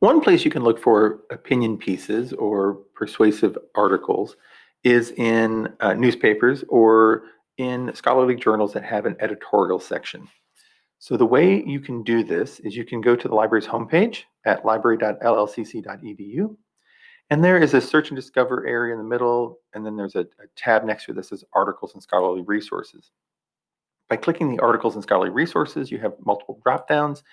One place you can look for opinion pieces or persuasive articles is in uh, newspapers or in scholarly journals that have an editorial section. So the way you can do this is you can go to the library's homepage at library.llcc.edu. And there is a search and discover area in the middle, and then there's a, a tab next to that says articles and scholarly resources. By clicking the articles and scholarly resources, you have multiple drop downs,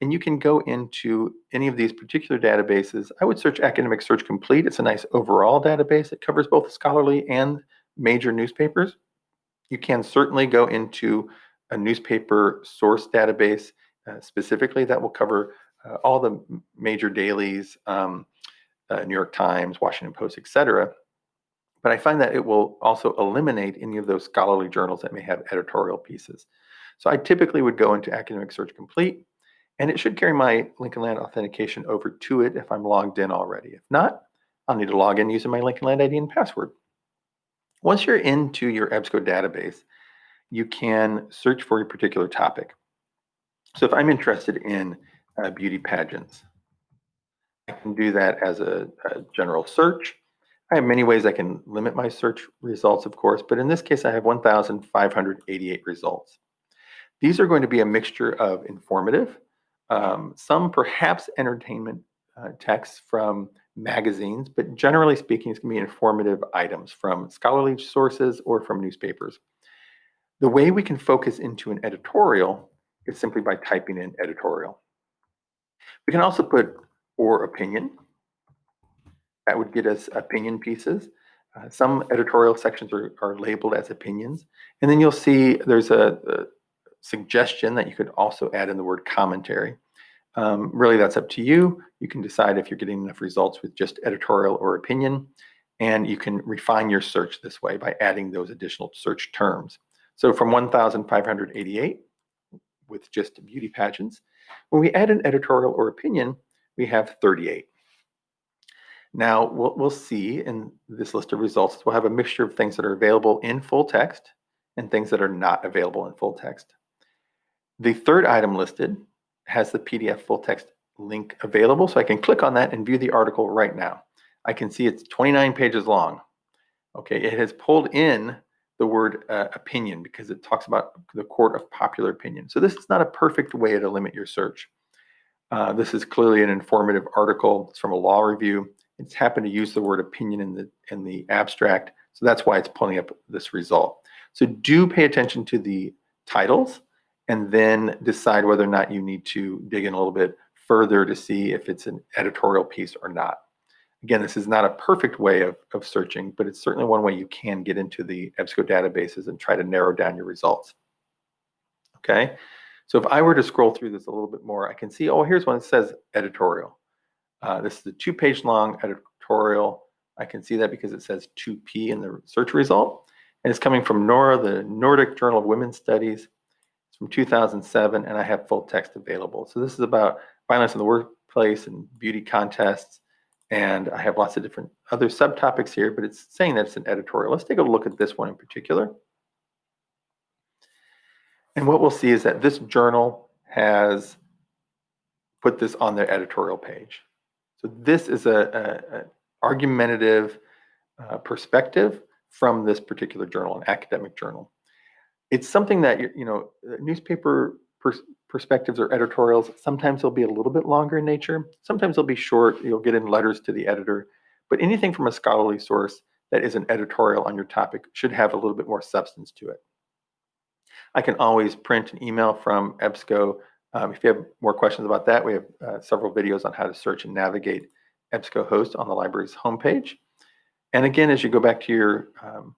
and you can go into any of these particular databases. I would search Academic Search Complete. It's a nice overall database. It covers both scholarly and major newspapers. You can certainly go into a newspaper source database uh, specifically that will cover uh, all the major dailies, um, uh, New York Times, Washington Post, etc. But I find that it will also eliminate any of those scholarly journals that may have editorial pieces. So I typically would go into Academic Search Complete, and it should carry my Lincoln Land authentication over to it if I'm logged in already. If not, I'll need to log in using my Lincoln Land ID and password. Once you're into your EBSCO database, you can search for a particular topic. So if I'm interested in uh, beauty pageants, I can do that as a, a, general search. I have many ways I can limit my search results, of course, but in this case, I have 1,588 results. These are going to be a mixture of informative, um, some perhaps entertainment uh, texts from magazines, but generally speaking, it's going to be informative items from scholarly sources or from newspapers. The way we can focus into an editorial is simply by typing in editorial. We can also put or opinion. That would get us opinion pieces. Uh, some editorial sections are, are, labeled as opinions. And then you'll see there's a, a, suggestion that you could also add in the word commentary. Um, really, that's up to you. You can decide if you're getting enough results with just editorial or opinion, and you can refine your search this way by adding those additional search terms. So from 1,588 with just beauty pageants, when we add an editorial or opinion, we have 38. Now, what we'll see in this list of results, we'll have a mixture of things that are available in full text and things that are not available in full text. The third item listed has the PDF full text link available. So I can click on that and view the article right now. I can see it's 29 pages long. Okay, it has pulled in the word uh, opinion because it talks about the court of popular opinion. So this is not a perfect way to limit your search. Uh, this is clearly an informative article. It's from a law review. It's happened to use the word opinion in the in the abstract. So that's why it's pulling up this result. So do pay attention to the titles and then decide whether or not you need to dig in a little bit further to see if it's an editorial piece or not. Again, this is not a perfect way of, of searching, but it's certainly one way you can get into the EBSCO databases and try to narrow down your results. Okay, so if I were to scroll through this a little bit more, I can see, oh, here's one that says editorial. Uh, this is a two page long editorial. I can see that because it says 2P in the search result. And it's coming from NORA, the Nordic Journal of Women's Studies from 2007, and I have full text available. So this is about violence in the workplace and beauty contests, and I have lots of different other subtopics here, but it's saying that it's an editorial. Let's take a look at this one in particular. And what we'll see is that this journal has put this on their editorial page. So this is a, a, a argumentative uh, perspective from this particular journal, an academic journal it's something that you know uh, newspaper pers perspectives or editorials sometimes they'll be a little bit longer in nature. Sometimes they'll be short you'll get in letters to the editor. But anything from a scholarly source that is an editorial on your topic should have a little bit more substance to it. I can always print an email from ebsco. Um, if you have more questions about that we have uh, several videos on how to search and navigate ebsco host on the library's homepage. And again as you go back to your um,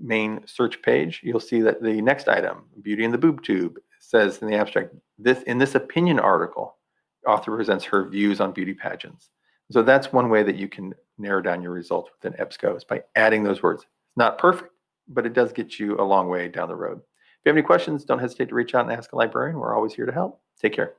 main search page, you'll see that the next item, Beauty in the Boob Tube, says in the abstract, this in this opinion article, author presents her views on beauty pageants. So that's one way that you can narrow down your results within EBSCO is by adding those words. It's not perfect, but it does get you a long way down the road. If you have any questions, don't hesitate to reach out and ask a librarian. We're always here to help. Take care.